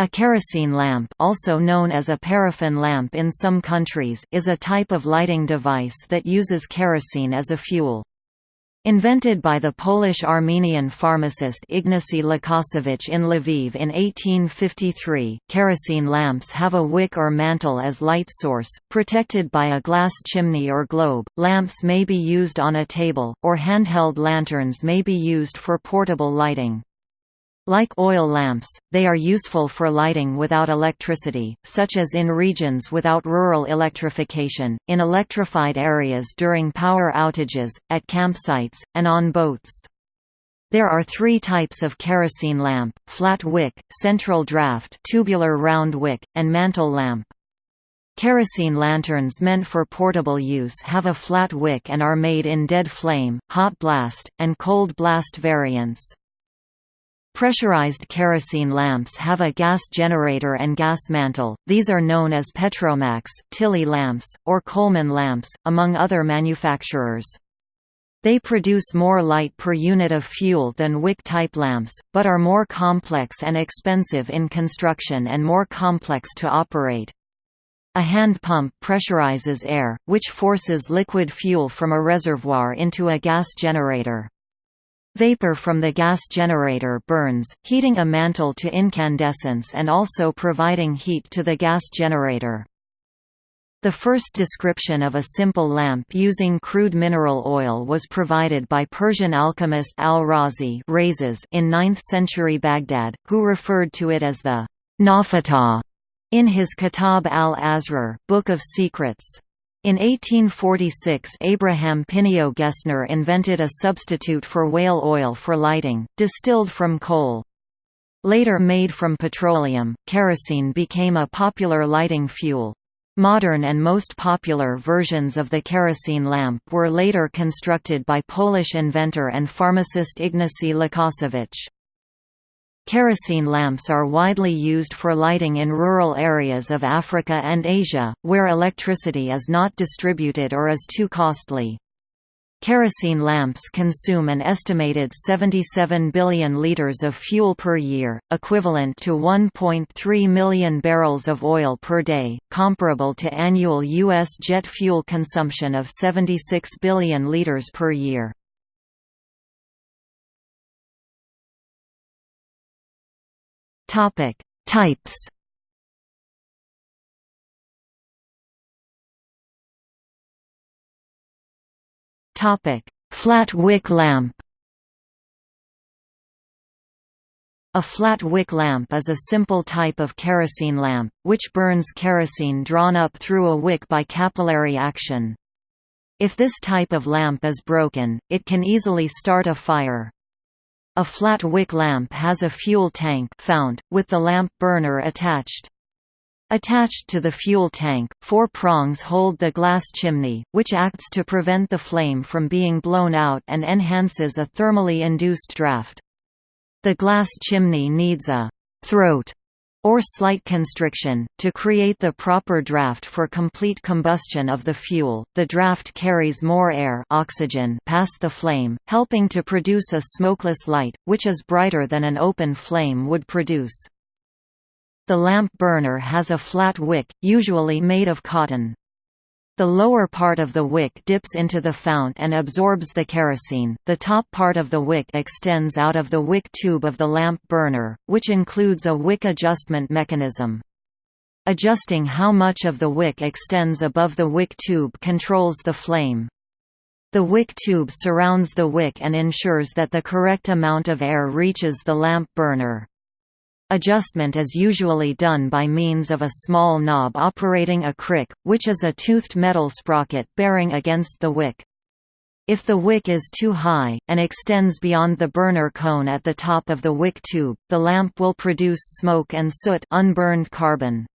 A kerosene lamp also known as a paraffin lamp in some countries is a type of lighting device that uses kerosene as a fuel. Invented by the Polish-Armenian pharmacist Ignacy Łukasiewicz in Lviv in 1853, kerosene lamps have a wick or mantle as light source, protected by a glass chimney or globe. Lamps may be used on a table, or handheld lanterns may be used for portable lighting. Like oil lamps, they are useful for lighting without electricity, such as in regions without rural electrification, in electrified areas during power outages, at campsites, and on boats. There are three types of kerosene lamp, flat wick, central draft tubular round wick, and mantle lamp. Kerosene lanterns meant for portable use have a flat wick and are made in dead flame, hot blast, and cold blast variants. Pressurized kerosene lamps have a gas generator and gas mantle, these are known as Petromax, Tilley lamps, or Coleman lamps, among other manufacturers. They produce more light per unit of fuel than wick-type lamps, but are more complex and expensive in construction and more complex to operate. A hand pump pressurizes air, which forces liquid fuel from a reservoir into a gas generator. Vapor from the gas generator burns, heating a mantle to incandescence and also providing heat to the gas generator. The first description of a simple lamp using crude mineral oil was provided by Persian alchemist al-Razi in 9th century Baghdad, who referred to it as the Nafata in his Kitab al-Asrar Book of Secrets. In 1846 Abraham Pineo Gesner invented a substitute for whale oil for lighting, distilled from coal. Later made from petroleum, kerosene became a popular lighting fuel. Modern and most popular versions of the kerosene lamp were later constructed by Polish inventor and pharmacist Ignacy Łukasiewicz. Kerosene lamps are widely used for lighting in rural areas of Africa and Asia, where electricity is not distributed or is too costly. Kerosene lamps consume an estimated 77 billion liters of fuel per year, equivalent to 1.3 million barrels of oil per day, comparable to annual U.S. jet fuel consumption of 76 billion liters per year. Topic: Types. Topic: Flat wick lamp. A flat wick lamp is a simple type of kerosene lamp, which burns kerosene drawn up through a wick by capillary action. If this type of lamp is broken, it can easily start a fire. A flat wick lamp has a fuel tank fount, with the lamp burner attached. Attached to the fuel tank, four prongs hold the glass chimney, which acts to prevent the flame from being blown out and enhances a thermally induced draft. The glass chimney needs a «throat» or slight constriction, to create the proper draft for complete combustion of the fuel. The draft carries more air oxygen past the flame, helping to produce a smokeless light, which is brighter than an open flame would produce. The lamp burner has a flat wick, usually made of cotton. The lower part of the wick dips into the fount and absorbs the kerosene, the top part of the wick extends out of the wick tube of the lamp burner, which includes a wick adjustment mechanism. Adjusting how much of the wick extends above the wick tube controls the flame. The wick tube surrounds the wick and ensures that the correct amount of air reaches the lamp burner. Adjustment is usually done by means of a small knob operating a crick, which is a toothed metal sprocket bearing against the wick. If the wick is too high, and extends beyond the burner cone at the top of the wick tube, the lamp will produce smoke and soot unburned carbon.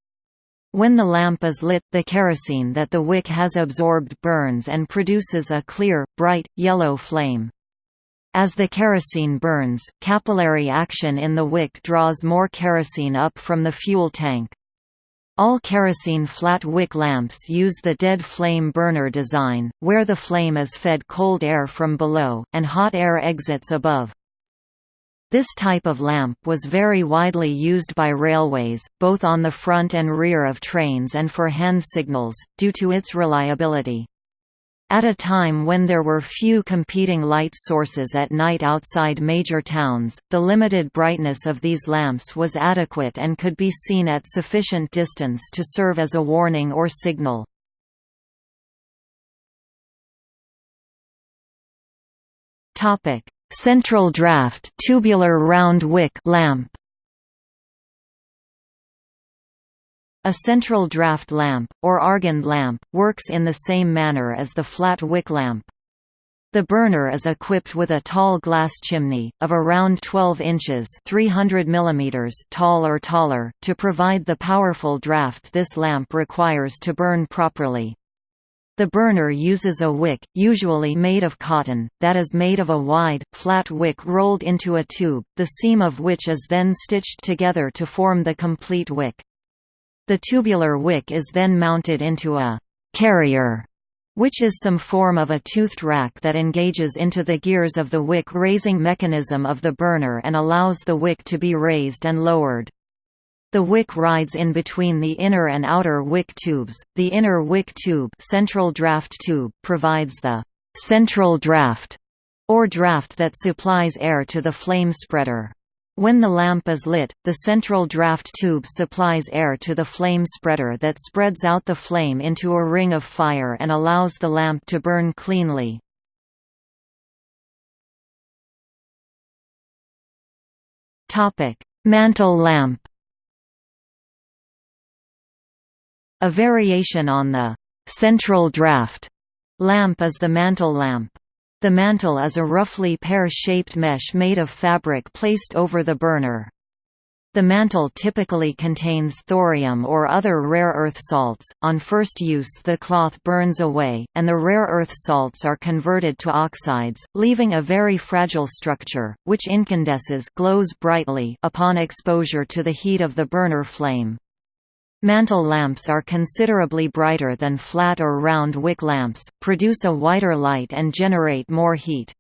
When the lamp is lit, the kerosene that the wick has absorbed burns and produces a clear, bright, yellow flame. As the kerosene burns, capillary action in the wick draws more kerosene up from the fuel tank. All kerosene flat wick lamps use the dead flame burner design, where the flame is fed cold air from below, and hot air exits above. This type of lamp was very widely used by railways, both on the front and rear of trains and for hand signals, due to its reliability. At a time when there were few competing light sources at night outside major towns, the limited brightness of these lamps was adequate and could be seen at sufficient distance to serve as a warning or signal. Central draft tubular round wick lamp A central draft lamp, or argand lamp, works in the same manner as the flat wick lamp. The burner is equipped with a tall glass chimney, of around 12 inches 300 mm tall or taller, to provide the powerful draft this lamp requires to burn properly. The burner uses a wick, usually made of cotton, that is made of a wide, flat wick rolled into a tube, the seam of which is then stitched together to form the complete wick. The tubular wick is then mounted into a «carrier» which is some form of a toothed rack that engages into the gears of the wick-raising mechanism of the burner and allows the wick to be raised and lowered. The wick rides in between the inner and outer wick tubes. The inner wick tube, central draft tube provides the central draft or draft that supplies air to the flame spreader. When the lamp is lit, the central draft tube supplies air to the flame spreader that spreads out the flame into a ring of fire and allows the lamp to burn cleanly. Mantle lamp A variation on the «central draft» lamp is the mantle lamp. The mantle is a roughly pear-shaped mesh made of fabric placed over the burner. The mantle typically contains thorium or other rare earth salts. On first use, the cloth burns away, and the rare earth salts are converted to oxides, leaving a very fragile structure, which incandesces glows brightly upon exposure to the heat of the burner flame. Mantle lamps are considerably brighter than flat or round wick lamps, produce a whiter light and generate more heat.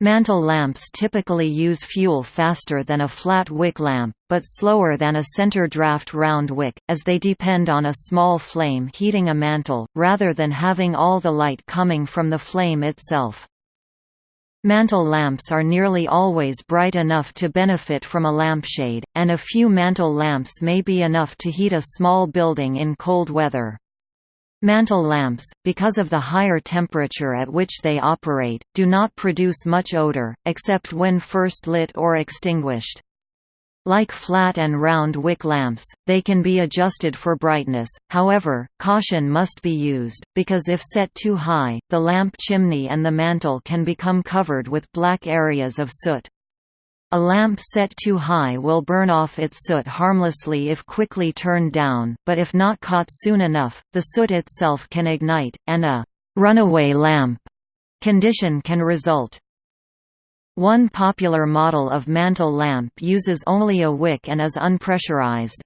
Mantle lamps typically use fuel faster than a flat wick lamp, but slower than a center draft round wick, as they depend on a small flame heating a mantle, rather than having all the light coming from the flame itself. Mantle lamps are nearly always bright enough to benefit from a lampshade, and a few mantle lamps may be enough to heat a small building in cold weather. Mantle lamps, because of the higher temperature at which they operate, do not produce much odor, except when first lit or extinguished. Like flat and round wick lamps, they can be adjusted for brightness, however, caution must be used, because if set too high, the lamp chimney and the mantle can become covered with black areas of soot. A lamp set too high will burn off its soot harmlessly if quickly turned down, but if not caught soon enough, the soot itself can ignite, and a «runaway lamp» condition can result. One popular model of mantle lamp uses only a wick and is unpressurized.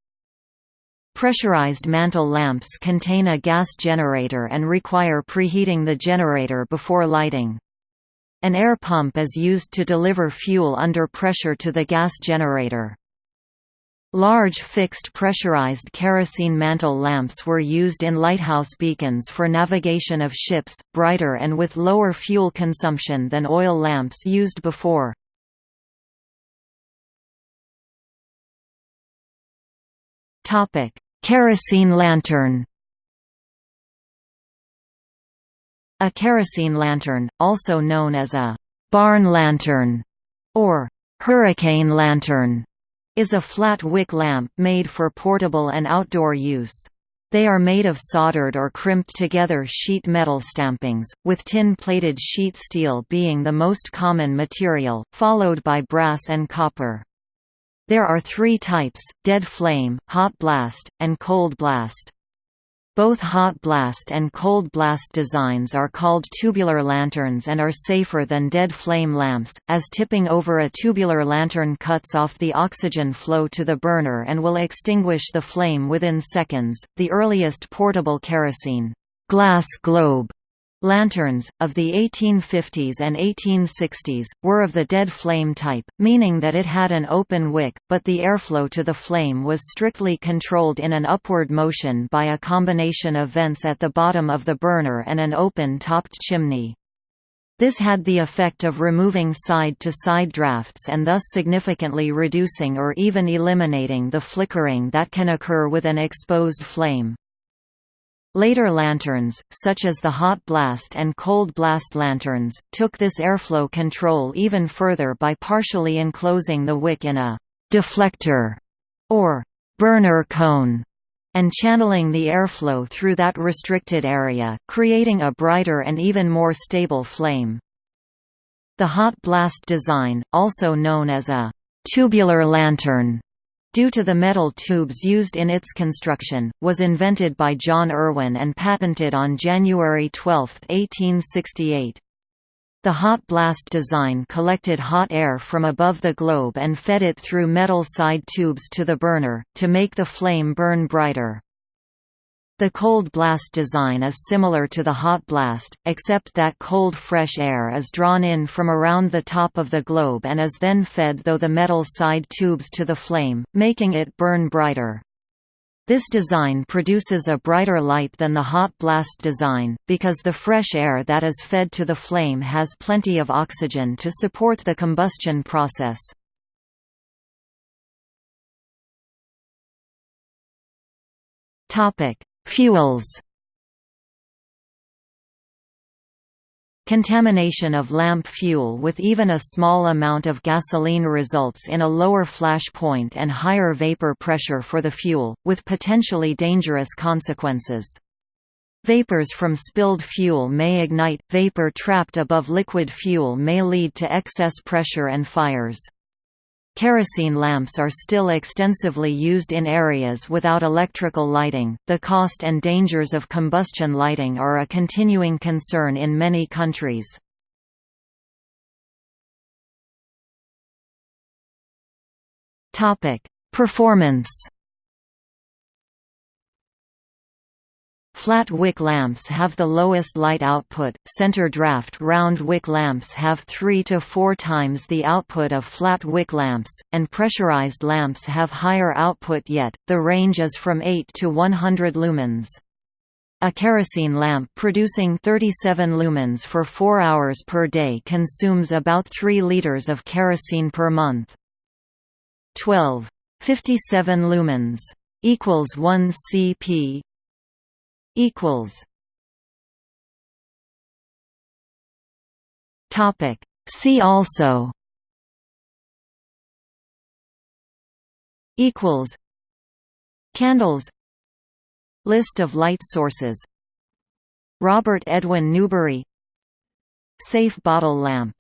Pressurized mantle lamps contain a gas generator and require preheating the generator before lighting. An air pump is used to deliver fuel under pressure to the gas generator. Large fixed pressurized kerosene mantle lamps were used in lighthouse beacons for navigation of ships, brighter and with lower fuel consumption than oil lamps used before. Kerosene lantern A kerosene lantern, also known as a «barn lantern» or «hurricane lantern», is a flat wick lamp made for portable and outdoor use. They are made of soldered or crimped together sheet metal stampings, with tin-plated sheet steel being the most common material, followed by brass and copper. There are three types, dead flame, hot blast, and cold blast. Both hot blast and cold blast designs are called tubular lanterns and are safer than dead flame lamps, as tipping over a tubular lantern cuts off the oxygen flow to the burner and will extinguish the flame within seconds. The earliest portable kerosene glass globe Lanterns, of the 1850s and 1860s, were of the dead flame type, meaning that it had an open wick, but the airflow to the flame was strictly controlled in an upward motion by a combination of vents at the bottom of the burner and an open-topped chimney. This had the effect of removing side-to-side -side drafts and thus significantly reducing or even eliminating the flickering that can occur with an exposed flame. Later lanterns, such as the hot blast and cold blast lanterns, took this airflow control even further by partially enclosing the wick in a «deflector» or «burner cone» and channeling the airflow through that restricted area, creating a brighter and even more stable flame. The hot blast design, also known as a «tubular lantern», due to the metal tubes used in its construction, was invented by John Irwin and patented on January 12, 1868. The hot blast design collected hot air from above the globe and fed it through metal side tubes to the burner, to make the flame burn brighter. The cold blast design is similar to the hot blast, except that cold fresh air is drawn in from around the top of the globe and is then fed through the metal side tubes to the flame, making it burn brighter. This design produces a brighter light than the hot blast design, because the fresh air that is fed to the flame has plenty of oxygen to support the combustion process. Topic: Fuels Contamination of lamp fuel with even a small amount of gasoline results in a lower flash point and higher vapor pressure for the fuel, with potentially dangerous consequences. Vapors from spilled fuel may ignite, vapor trapped above liquid fuel may lead to excess pressure and fires. Kerosene lamps are still extensively used in areas without electrical lighting. The cost and dangers of combustion lighting are a continuing concern in many countries. Topic: Performance Flat wick lamps have the lowest light output, center draft round wick lamps have 3 to 4 times the output of flat wick lamps, and pressurized lamps have higher output yet, the range is from 8 to 100 lumens. A kerosene lamp producing 37 lumens for 4 hours per day consumes about 3 liters of kerosene per month. 12. 57 lumens equals 1 cp equals. Topic. See also. Equals. Candles. List of light sources. Robert Edwin Newbery. Safe bottle lamp